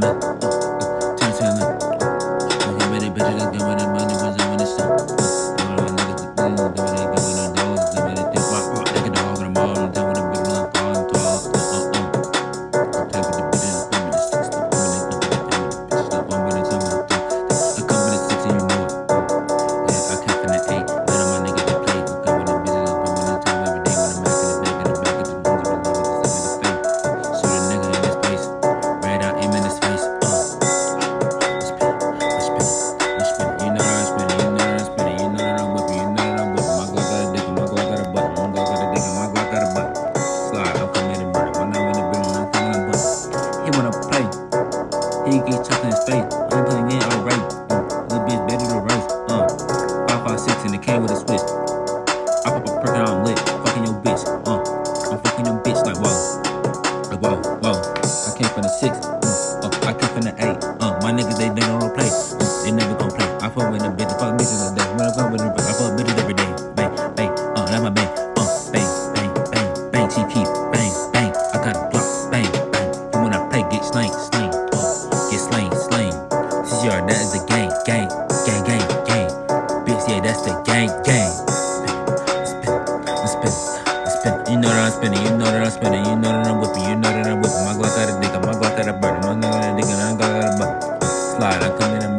Temsilini Temsilini Temsilini space. I'm putting in alright. Uh, little bitch better to race. Uh, five five six in the can with a switch. I pop a perk and I'm lit. Fucking your bitch. Uh, I'm fucking your bitch like whoa, like whoa, whoa. I came from the six. Uh, uh, I came from the eight. Uh, my niggas they they don't play. Uh, they never gon' play. I fuck with them bitches. Fuck bitches all day. When I fuck with them, I fuck bitches every day. CCR, that is the gang, gang, gang, gang, gang. Bitch, yeah, that's the gang, gang. Spin, spin, spin. You know that I'm spinning, you know that I'm spinning, you know that I'm whipping, you know that I'm whipping. My Glock got a dick, my Glock got a burner, my Glock got a dick, and I got a butt. Slide, I come in